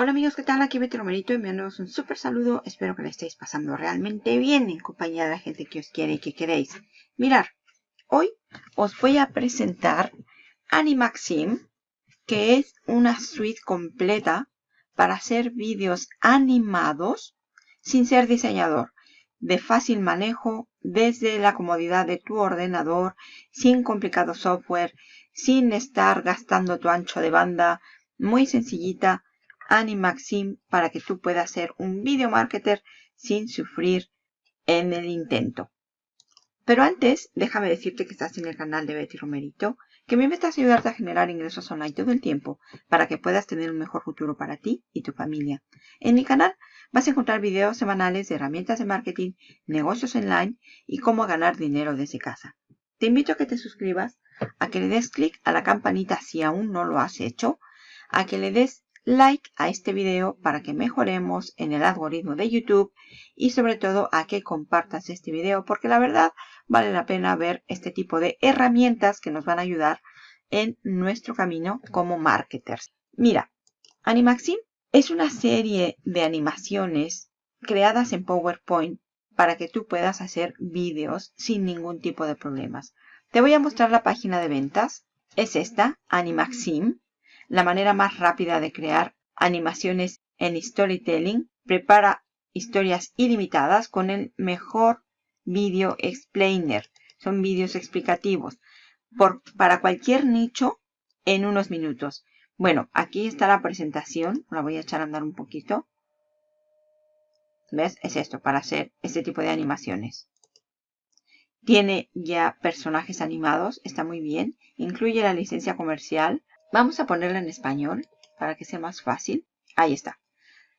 Hola amigos, ¿qué tal? Aquí Betty Romerito enviándoos un súper saludo. Espero que le estéis pasando realmente bien en compañía de la gente que os quiere y que queréis. Mirar, hoy os voy a presentar Animaxim, que es una suite completa para hacer vídeos animados sin ser diseñador, de fácil manejo desde la comodidad de tu ordenador, sin complicado software, sin estar gastando tu ancho de banda, muy sencillita Animaxim para que tú puedas ser un video marketer sin sufrir en el intento. Pero antes, déjame decirte que estás en el canal de Betty Romerito, que me meta a ayudarte a generar ingresos online todo el tiempo para que puedas tener un mejor futuro para ti y tu familia. En mi canal vas a encontrar videos semanales de herramientas de marketing, negocios online y cómo ganar dinero desde casa. Te invito a que te suscribas, a que le des clic a la campanita si aún no lo has hecho, a que le des like a este video para que mejoremos en el algoritmo de YouTube y sobre todo a que compartas este video porque la verdad vale la pena ver este tipo de herramientas que nos van a ayudar en nuestro camino como marketers. Mira, Animaxim es una serie de animaciones creadas en PowerPoint para que tú puedas hacer vídeos sin ningún tipo de problemas. Te voy a mostrar la página de ventas. Es esta, Animaxim. La manera más rápida de crear animaciones en Storytelling prepara historias ilimitadas con el mejor video explainer. Son vídeos explicativos para cualquier nicho en unos minutos. Bueno, aquí está la presentación. La voy a echar a andar un poquito. ¿Ves? Es esto, para hacer este tipo de animaciones. Tiene ya personajes animados, está muy bien. Incluye la licencia comercial Vamos a ponerla en español para que sea más fácil. Ahí está.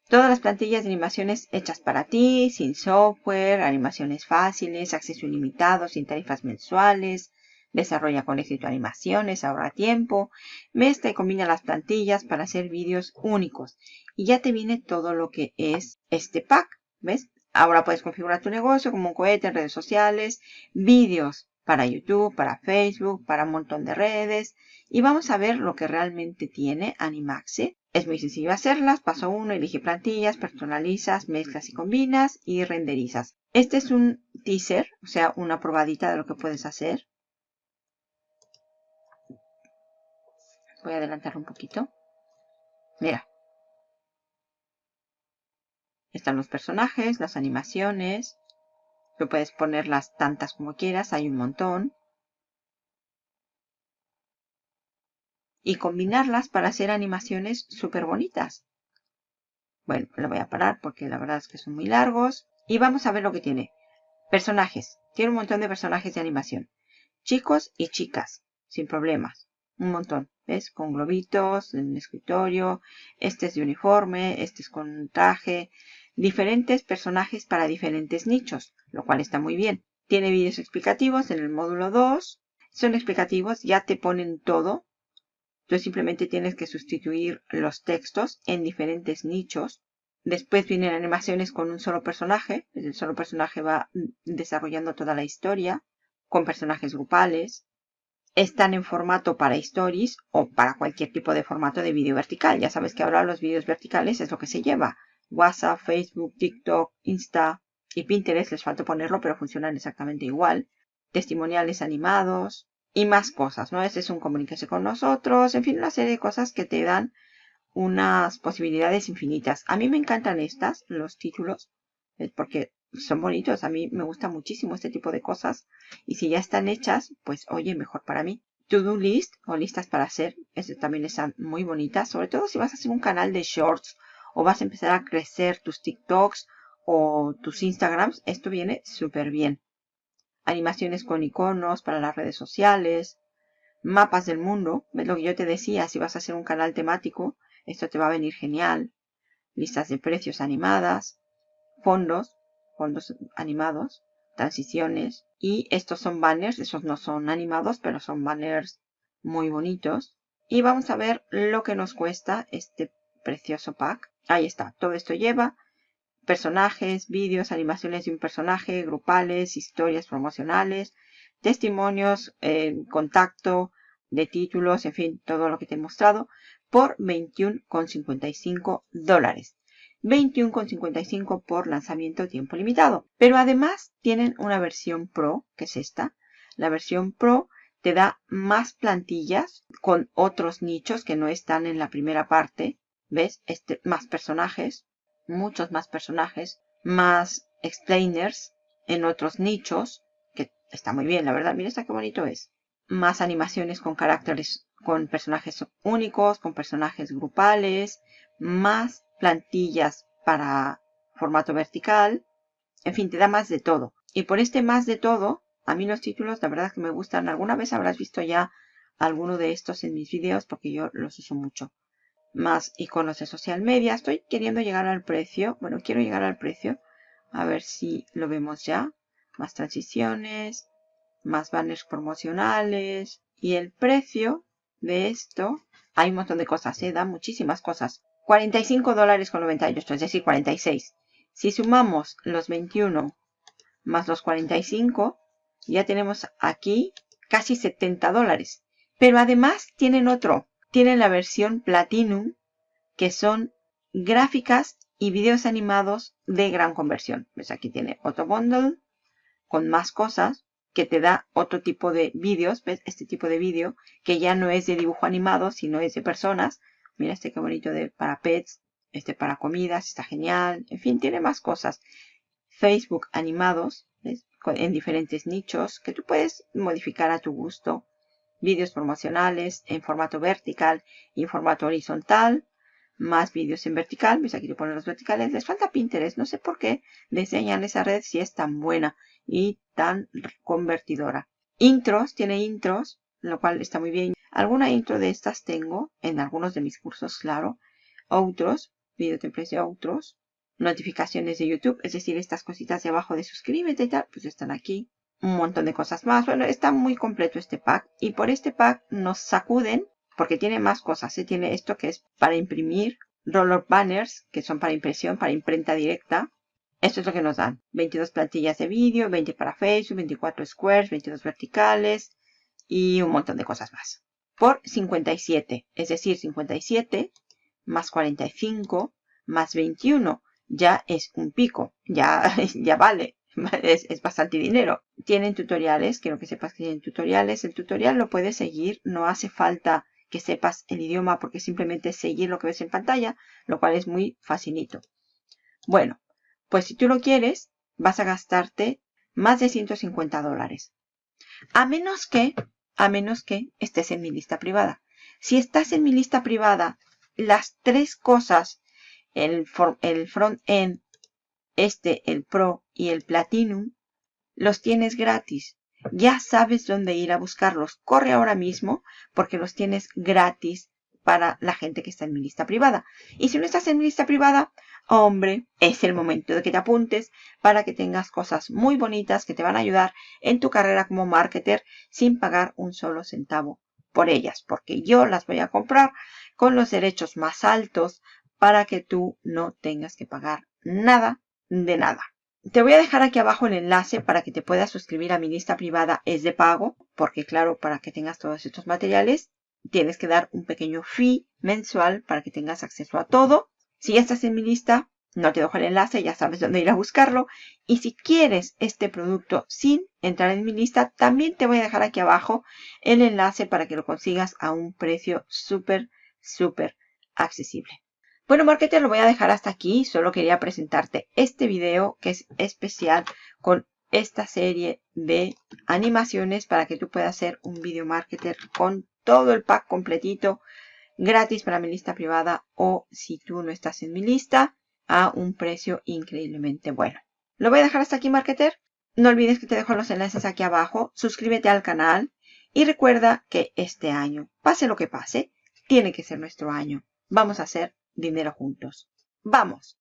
Todas las plantillas de animaciones hechas para ti, sin software, animaciones fáciles, acceso ilimitado, sin tarifas mensuales. Desarrolla con éxito animaciones, ahorra tiempo. Mezcla y combina las plantillas para hacer vídeos únicos. Y ya te viene todo lo que es este pack. ¿Ves? Ahora puedes configurar tu negocio como un cohete en redes sociales, vídeos para YouTube, para Facebook, para un montón de redes. Y vamos a ver lo que realmente tiene Animaxe. Es muy sencillo hacerlas. Paso 1, elige plantillas, personalizas, mezclas y combinas y renderizas. Este es un teaser, o sea, una probadita de lo que puedes hacer. Voy a adelantar un poquito. Mira. Están los personajes, las animaciones, Tú puedes ponerlas tantas como quieras, hay un montón. Y combinarlas para hacer animaciones súper bonitas. Bueno, lo voy a parar porque la verdad es que son muy largos. Y vamos a ver lo que tiene. Personajes. Tiene un montón de personajes de animación. Chicos y chicas, sin problemas. Un montón. ¿Ves? Con globitos, en el escritorio. Este es de uniforme, este es con traje diferentes personajes para diferentes nichos, lo cual está muy bien. Tiene vídeos explicativos en el módulo 2. Son explicativos, ya te ponen todo. Tú simplemente tienes que sustituir los textos en diferentes nichos. Después vienen animaciones con un solo personaje. El solo personaje va desarrollando toda la historia con personajes grupales. Están en formato para stories o para cualquier tipo de formato de vídeo vertical. Ya sabes que ahora los vídeos verticales es lo que se lleva. WhatsApp, Facebook, TikTok, Insta y Pinterest, les falta ponerlo, pero funcionan exactamente igual. Testimoniales animados y más cosas, ¿no? Este es un comunicarse con nosotros, en fin, una serie de cosas que te dan unas posibilidades infinitas. A mí me encantan estas, los títulos, porque son bonitos. A mí me gusta muchísimo este tipo de cosas. Y si ya están hechas, pues oye, mejor para mí. To-do list o listas para hacer, este también están muy bonitas. Sobre todo si vas a hacer un canal de shorts o vas a empezar a crecer tus TikToks o tus Instagrams, esto viene súper bien. Animaciones con iconos para las redes sociales, mapas del mundo, ves lo que yo te decía, si vas a hacer un canal temático, esto te va a venir genial. Listas de precios animadas, fondos, fondos animados, transiciones. Y estos son banners, esos no son animados, pero son banners muy bonitos. Y vamos a ver lo que nos cuesta este precioso pack. Ahí está, todo esto lleva personajes, vídeos, animaciones de un personaje, grupales, historias promocionales, testimonios, eh, contacto de títulos, en fin, todo lo que te he mostrado. por 21,55 dólares. 21,55 por lanzamiento tiempo limitado. Pero además tienen una versión Pro, que es esta. La versión Pro te da más plantillas con otros nichos que no están en la primera parte. ¿Ves? Este, más personajes, muchos más personajes, más explainers en otros nichos, que está muy bien, la verdad. Mira esta qué bonito es. Más animaciones con caracteres, con personajes únicos, con personajes grupales, más plantillas para formato vertical. En fin, te da más de todo. Y por este más de todo, a mí los títulos, la verdad que me gustan. Alguna vez habrás visto ya alguno de estos en mis videos porque yo los uso mucho. Más iconos de social media. Estoy queriendo llegar al precio. Bueno, quiero llegar al precio. A ver si lo vemos ya. Más transiciones. Más banners promocionales. Y el precio de esto. Hay un montón de cosas. ¿eh? Da muchísimas cosas. 45 dólares con 98. Es decir, 46. Si sumamos los 21 más los 45 ya tenemos aquí casi 70 dólares. Pero además tienen otro. Tienen la versión Platinum, que son gráficas y videos animados de gran conversión. Pues aquí tiene otro bundle con más cosas que te da otro tipo de vídeos. ¿Ves? Este tipo de vídeo que ya no es de dibujo animado, sino es de personas. Mira este qué bonito de para pets, este para comidas, está genial. En fin, tiene más cosas. Facebook animados, en diferentes nichos que tú puedes modificar a tu gusto. Vídeos promocionales en formato vertical y en formato horizontal. Más vídeos en vertical. ¿Ves? Aquí te ponen los verticales. Les falta Pinterest. No sé por qué diseñan esa red si es tan buena y tan convertidora. Intros. Tiene intros, lo cual está muy bien. Alguna intro de estas tengo en algunos de mis cursos, claro. Otros. Video templates de otros notificaciones de YouTube, es decir, estas cositas de abajo de suscríbete y tal, pues están aquí. Un montón de cosas más. Bueno, está muy completo este pack. Y por este pack nos sacuden, porque tiene más cosas. ¿eh? Tiene esto que es para imprimir, roller banners, que son para impresión, para imprenta directa. Esto es lo que nos dan. 22 plantillas de vídeo, 20 para Facebook, 24 squares, 22 verticales y un montón de cosas más. Por 57, es decir, 57 más 45 más 21 ya es un pico, ya, ya vale, es, bastante dinero. Tienen tutoriales, quiero que sepas que tienen tutoriales. El tutorial lo puedes seguir, no hace falta que sepas el idioma porque simplemente seguir lo que ves en pantalla, lo cual es muy facilito. Bueno, pues si tú lo quieres, vas a gastarte más de 150 dólares. A menos que, a menos que estés en mi lista privada. Si estás en mi lista privada, las tres cosas el, el front-end, este, el Pro y el Platinum, los tienes gratis. Ya sabes dónde ir a buscarlos. Corre ahora mismo porque los tienes gratis para la gente que está en mi lista privada. Y si no estás en mi lista privada, hombre, es el momento de que te apuntes para que tengas cosas muy bonitas que te van a ayudar en tu carrera como marketer sin pagar un solo centavo por ellas. Porque yo las voy a comprar con los derechos más altos para que tú no tengas que pagar nada de nada. Te voy a dejar aquí abajo el enlace para que te puedas suscribir a mi lista privada. Es de pago, porque claro, para que tengas todos estos materiales, tienes que dar un pequeño fee mensual para que tengas acceso a todo. Si ya estás en mi lista, no te dejo el enlace, ya sabes dónde ir a buscarlo. Y si quieres este producto sin entrar en mi lista, también te voy a dejar aquí abajo el enlace para que lo consigas a un precio súper, súper accesible. Bueno, marketer, lo voy a dejar hasta aquí. Solo quería presentarte este video que es especial con esta serie de animaciones para que tú puedas hacer un video marketer con todo el pack completito gratis para mi lista privada o si tú no estás en mi lista a un precio increíblemente bueno. Lo voy a dejar hasta aquí, marketer. No olvides que te dejo los enlaces aquí abajo. Suscríbete al canal y recuerda que este año, pase lo que pase, tiene que ser nuestro año. Vamos a hacer dinero juntos. ¡Vamos!